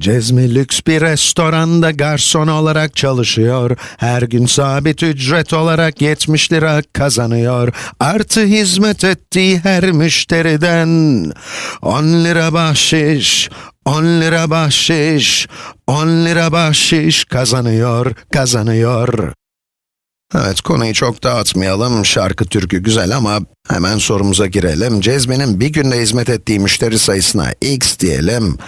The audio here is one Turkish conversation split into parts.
Cezmi lüks bir restoranda garson olarak çalışıyor. Her gün sabit ücret olarak 70 lira kazanıyor. Artı hizmet ettiği her müşteriden 10 lira bahşiş, 10 lira bahşiş, 10 lira bahşiş kazanıyor, kazanıyor. Evet, konuyu çok dağıtmayalım. Şarkı türkü güzel ama hemen sorumuza girelim. Cezmi'nin bir günde hizmet ettiği müşteri sayısına x diyelim,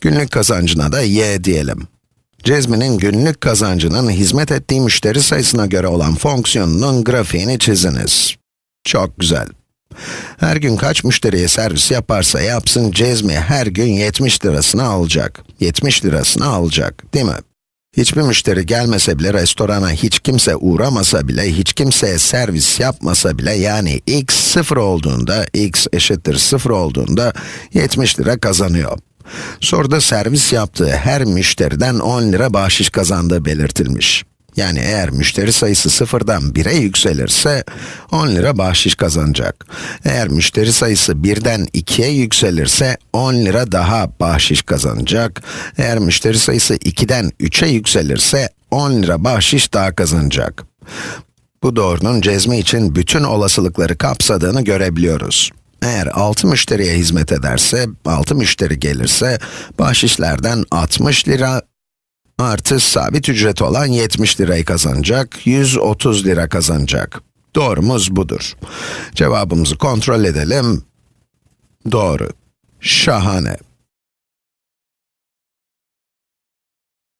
günlük kazancına da y diyelim. Cezmi'nin günlük kazancının hizmet ettiği müşteri sayısına göre olan fonksiyonunun grafiğini çiziniz. Çok güzel. Her gün kaç müşteriye servis yaparsa yapsın, Cezmi her gün 70 lirasını alacak. 70 lirasını alacak, değil mi? Hiçbir müşteri gelmese bile, restorana hiç kimse uğramasa bile, hiç kimseye servis yapmasa bile, yani x sıfır olduğunda, x eşittir sıfır olduğunda 70 lira kazanıyor. Soruda servis yaptığı her müşteriden 10 lira bahşiş kazandığı belirtilmiş. Yani eğer müşteri sayısı sıfırdan 1'e yükselirse 10 lira bahşiş kazanacak. Eğer müşteri sayısı 1'den 2'ye yükselirse 10 lira daha bahşiş kazanacak. Eğer müşteri sayısı 2'den 3'e yükselirse 10 lira bahşiş daha kazanacak. Bu doğrunun cezmi için bütün olasılıkları kapsadığını görebiliyoruz. Eğer 6 müşteriye hizmet ederse, 6 müşteri gelirse, bahşişlerden 60 lira artı sabit ücret olan 70 lirayı kazanacak, 130 lira kazanacak. Doğrumuz budur. Cevabımızı kontrol edelim. Doğru. Şahane.